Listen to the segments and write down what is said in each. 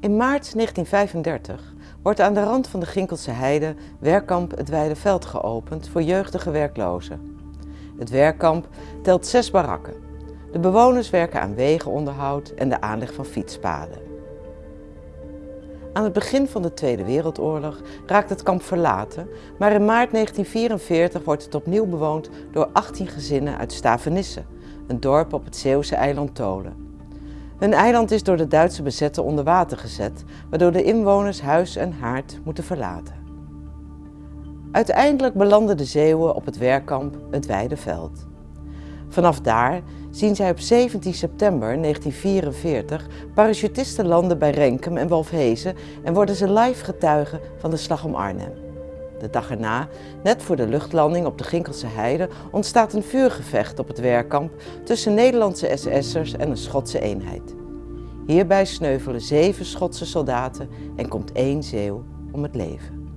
In maart 1935 wordt aan de rand van de Ginkelse Heide werkkamp het Weideveld geopend voor jeugdige werklozen. Het werkkamp telt zes barakken. De bewoners werken aan wegenonderhoud en de aanleg van fietspaden. Aan het begin van de Tweede Wereldoorlog raakt het kamp verlaten, maar in maart 1944 wordt het opnieuw bewoond door 18 gezinnen uit Stavenisse, een dorp op het Zeeuwse eiland Tolen. Hun eiland is door de Duitse bezetter onder water gezet, waardoor de inwoners huis en haard moeten verlaten. Uiteindelijk belanden de Zeeuwen op het werkkamp het Weideveld. Vanaf daar zien zij op 17 september 1944 parachutisten landen bij Renkum en Wolfhezen en worden ze live getuigen van de slag om Arnhem. De dag erna, net voor de luchtlanding op de Ginkelse Heide, ontstaat een vuurgevecht op het werkkamp tussen Nederlandse SS'ers en een Schotse eenheid. Hierbij sneuvelen zeven Schotse soldaten en komt één Zeeuw om het leven.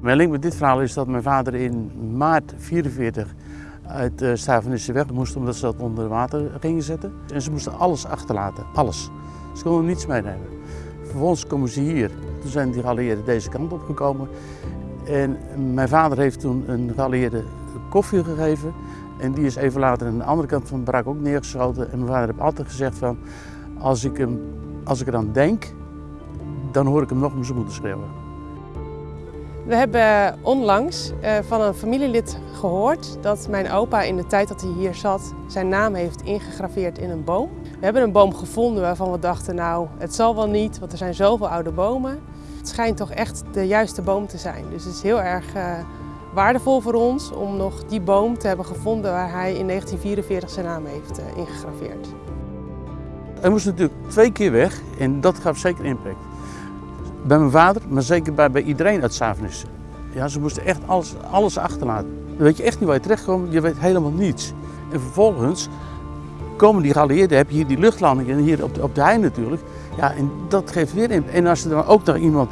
Mijn link met dit verhaal is dat mijn vader in maart 44 uit uh, Stavenisse weg moest omdat ze dat onder water gingen zetten. En ze moesten alles achterlaten, alles. Ze konden niets meenemen. Vervolgens komen ze hier. Zijn die geallieerden deze kant op gekomen. En mijn vader heeft toen een geallieerde koffie gegeven. En die is even later aan de andere kant van de barak ook neergeschoten. En mijn vader heeft altijd gezegd van, als ik, hem, als ik eraan denk, dan hoor ik hem nog om zijn moeder schreeuwen. We hebben onlangs uh, van een familielid gehoord dat mijn opa in de tijd dat hij hier zat zijn naam heeft ingegraveerd in een boom. We hebben een boom gevonden waarvan we dachten nou het zal wel niet, want er zijn zoveel oude bomen. Schijnt toch echt de juiste boom te zijn. Dus het is heel erg uh, waardevol voor ons om nog die boom te hebben gevonden waar hij in 1944 zijn naam heeft uh, ingegraveerd. Hij moest natuurlijk twee keer weg en dat gaf zeker impact. Bij mijn vader, maar zeker bij, bij iedereen uit Savenisse. Ja, ze moesten echt alles, alles achterlaten. Dan weet je echt niet waar je terechtkomt, je weet helemaal niets. En vervolgens komen die geallieerden, heb je hier die luchtlandingen en hier op de, op de hei natuurlijk. Ja, en dat geeft weer impact. En als er dan ook nog iemand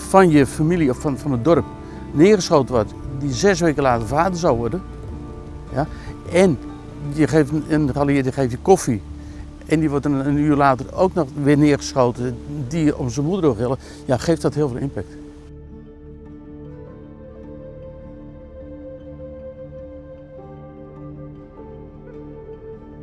van je familie of van, van het dorp neergeschoten wordt, die zes weken later vader zou worden. Ja, en je geeft een geallieerde geeft je koffie en die wordt een, uur later ook nog weer neergeschoten, die om zijn moeder wil, ja, geeft dat heel veel impact.